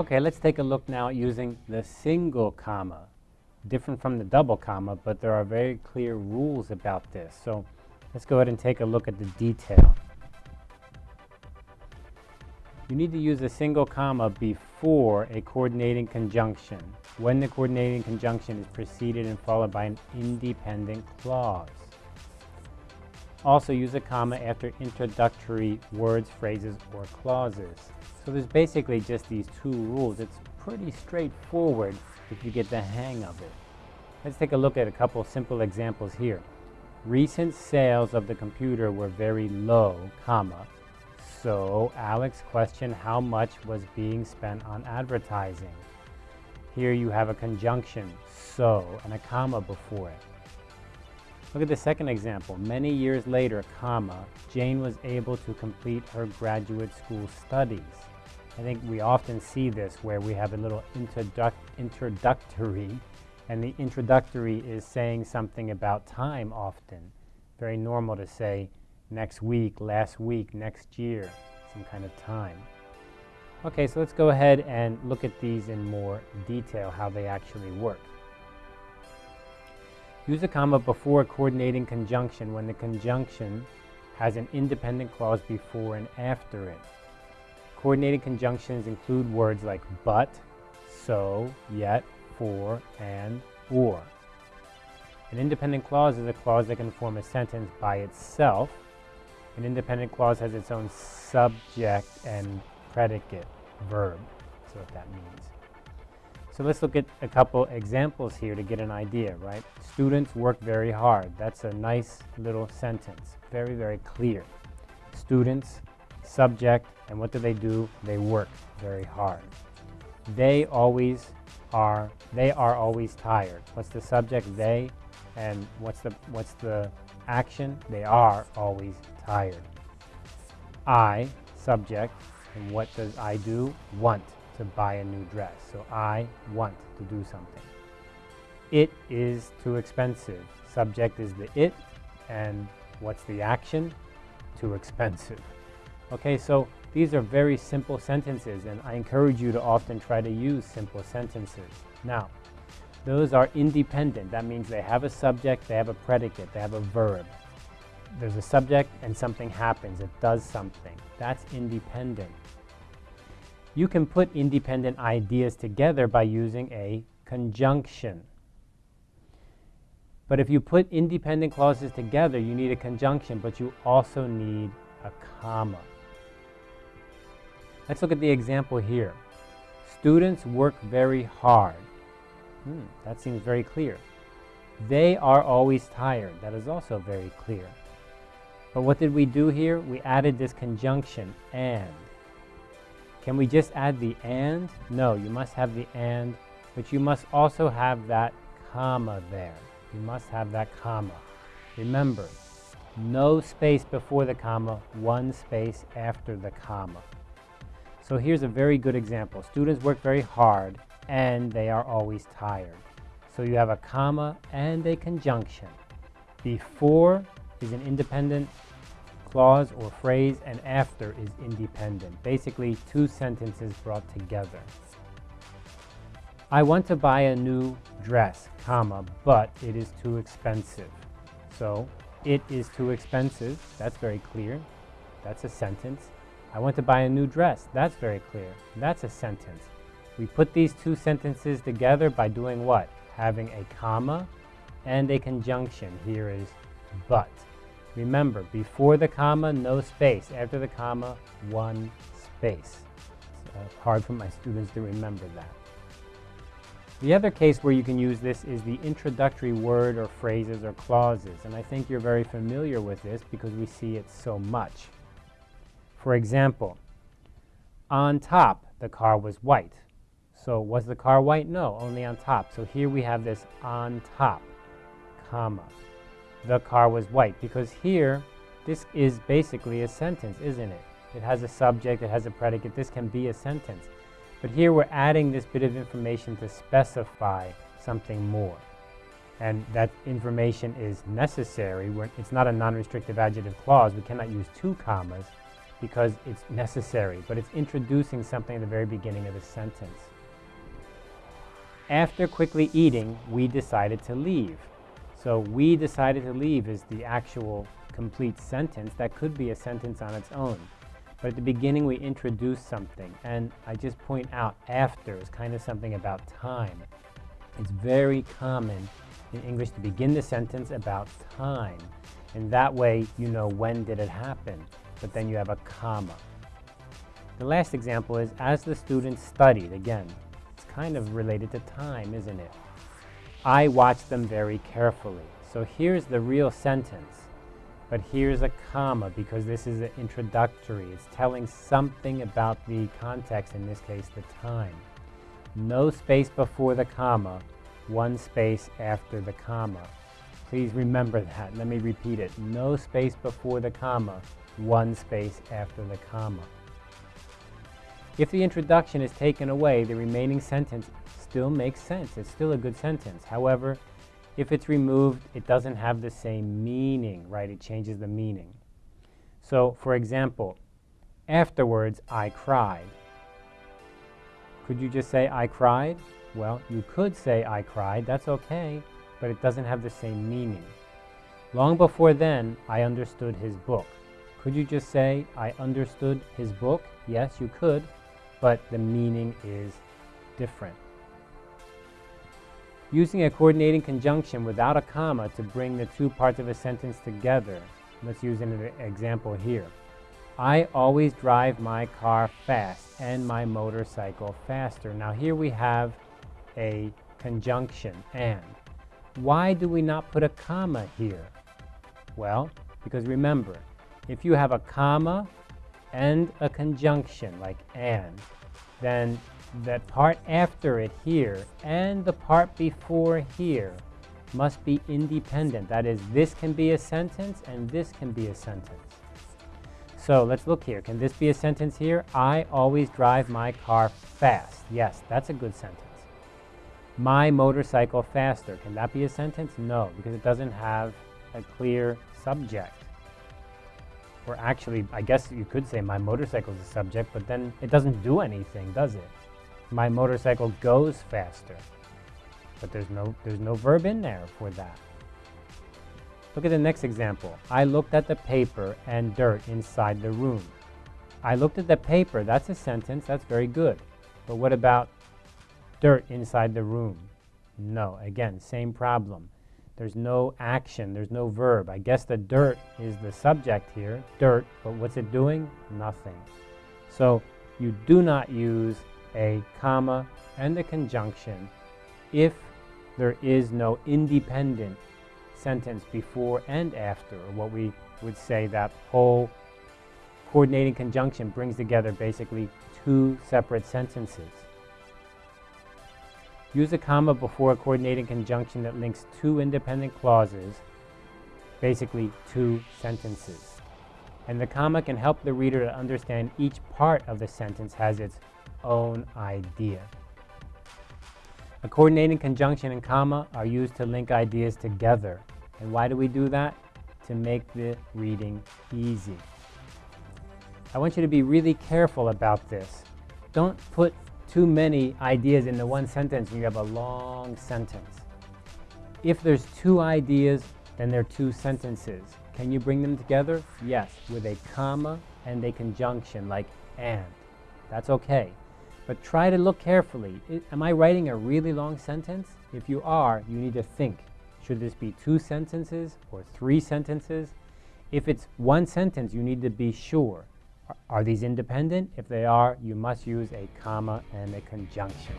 Okay, let's take a look now at using the single comma. Different from the double comma, but there are very clear rules about this. So let's go ahead and take a look at the detail. You need to use a single comma before a coordinating conjunction when the coordinating conjunction is preceded and followed by an independent clause. Also use a comma after introductory words, phrases, or clauses. So there's basically just these two rules. It's pretty straightforward if you get the hang of it. Let's take a look at a couple simple examples here. Recent sales of the computer were very low, comma. So Alex questioned how much was being spent on advertising. Here you have a conjunction, so, and a comma before it. Look at the second example. Many years later, comma, Jane was able to complete her graduate school studies. I think we often see this where we have a little introduc introductory, and the introductory is saying something about time often. Very normal to say next week, last week, next year, some kind of time. Okay, so let's go ahead and look at these in more detail, how they actually work. Use a comma before a coordinating conjunction when the conjunction has an independent clause before and after it. Coordinating conjunctions include words like but, so, yet, for, and, or. An independent clause is a clause that can form a sentence by itself. An independent clause has its own subject and predicate, verb. That's what that means. So let's look at a couple examples here to get an idea, right? Students work very hard. That's a nice little sentence. Very, very clear. Students, subject, and what do they do? They work very hard. They always are, they are always tired. What's the subject? They. And what's the, what's the action? They are always tired. I, subject, and what does I do? Want to buy a new dress. So I want to do something. It is too expensive. Subject is the it, and what's the action? Too expensive. Okay, so these are very simple sentences, and I encourage you to often try to use simple sentences. Now, those are independent. That means they have a subject, they have a predicate, they have a verb. There's a subject and something happens, it does something. That's independent. You can put independent ideas together by using a conjunction. But if you put independent clauses together, you need a conjunction, but you also need a comma. Let's look at the example here. Students work very hard. Hmm, that seems very clear. They are always tired. That is also very clear. But what did we do here? We added this conjunction, and. Can we just add the and? No, you must have the and, but you must also have that comma there. You must have that comma. Remember, no space before the comma, one space after the comma. So here's a very good example. Students work very hard and they are always tired. So you have a comma and a conjunction. Before is an independent clause or phrase and after is independent. Basically, two sentences brought together. I want to buy a new dress, comma, but it is too expensive. So, it is too expensive. That's very clear. That's a sentence. I want to buy a new dress. That's very clear. That's a sentence. We put these two sentences together by doing what? Having a comma and a conjunction. Here is but. Remember, before the comma, no space. After the comma, one space. It's uh, hard for my students to remember that. The other case where you can use this is the introductory word or phrases or clauses. And I think you're very familiar with this because we see it so much. For example, on top, the car was white. So was the car white? No, only on top. So here we have this on top, comma the car was white because here this is basically a sentence, isn't it? It has a subject, it has a predicate. This can be a sentence. But here we're adding this bit of information to specify something more. And that information is necessary. We're, it's not a non-restrictive adjective clause. We cannot use two commas. because it's necessary, but it's introducing something at the very beginning of the sentence. After quickly eating, we decided to leave. So we decided to leave is the actual complete sentence. That could be a sentence on its own. But at the beginning, we introduce something. And I just point out after is kind of something about time. It's very common in English to begin the sentence about time. And that way, you know when did it happen. But then you have a comma. The last example is, as the students studied, again, it's kind of related to time, isn't it? I watch them very carefully. So here's the real sentence. But here's a comma because this is an introductory. It's telling something about the context, in this case, the time. No space before the comma, one space after the comma. Please remember that. Let me repeat it. No space before the comma, one space after the comma. If the introduction is taken away, the remaining sentence still makes sense. It's still a good sentence. However, if it's removed, it doesn't have the same meaning, right? It changes the meaning. So, for example, afterwards, I cried. Could you just say, I cried? Well, you could say, I cried. That's okay, but it doesn't have the same meaning. Long before then, I understood his book. Could you just say, I understood his book? Yes, you could, but the meaning is different. Using a coordinating conjunction without a comma to bring the two parts of a sentence together. Let's use an example here. I always drive my car fast and my motorcycle faster. Now here we have a conjunction, and. Why do we not put a comma here? Well, because remember, if you have a comma and a conjunction like and, then that part after it here and the part before here must be independent. That is, this can be a sentence and this can be a sentence. So let's look here. Can this be a sentence here? I always drive my car fast. Yes, that's a good sentence. My motorcycle faster. Can that be a sentence? No, because it doesn't have a clear subject. Or actually, I guess you could say my motorcycle is a subject, but then it doesn't do anything, does it? My motorcycle goes faster. But there's no, there's no verb in there for that. Look at the next example. I looked at the paper and dirt inside the room. I looked at the paper. That's a sentence. That's very good. But what about dirt inside the room? No. Again, same problem. There's no action. There's no verb. I guess the dirt is the subject here. Dirt. But what's it doing? Nothing. So you do not use a comma, and a conjunction if there is no independent sentence before and after, or what we would say that whole coordinating conjunction brings together basically two separate sentences. Use a comma before a coordinating conjunction that links two independent clauses, basically two sentences. And the comma can help the reader to understand each part of the sentence has its own idea. A coordinating conjunction and comma are used to link ideas together. And why do we do that? To make the reading easy. I want you to be really careful about this. Don't put too many ideas into one sentence and you have a long sentence. If there's two ideas, then there are two sentences. Can you bring them together? Yes, with a comma and a conjunction like and. That's okay. But try to look carefully. am I writing a really long sentence? If you are, you need to think. Should this be two sentences or three sentences? If it's one sentence, you need to be sure. Are, are these independent? If they are, you must use a comma and a conjunction.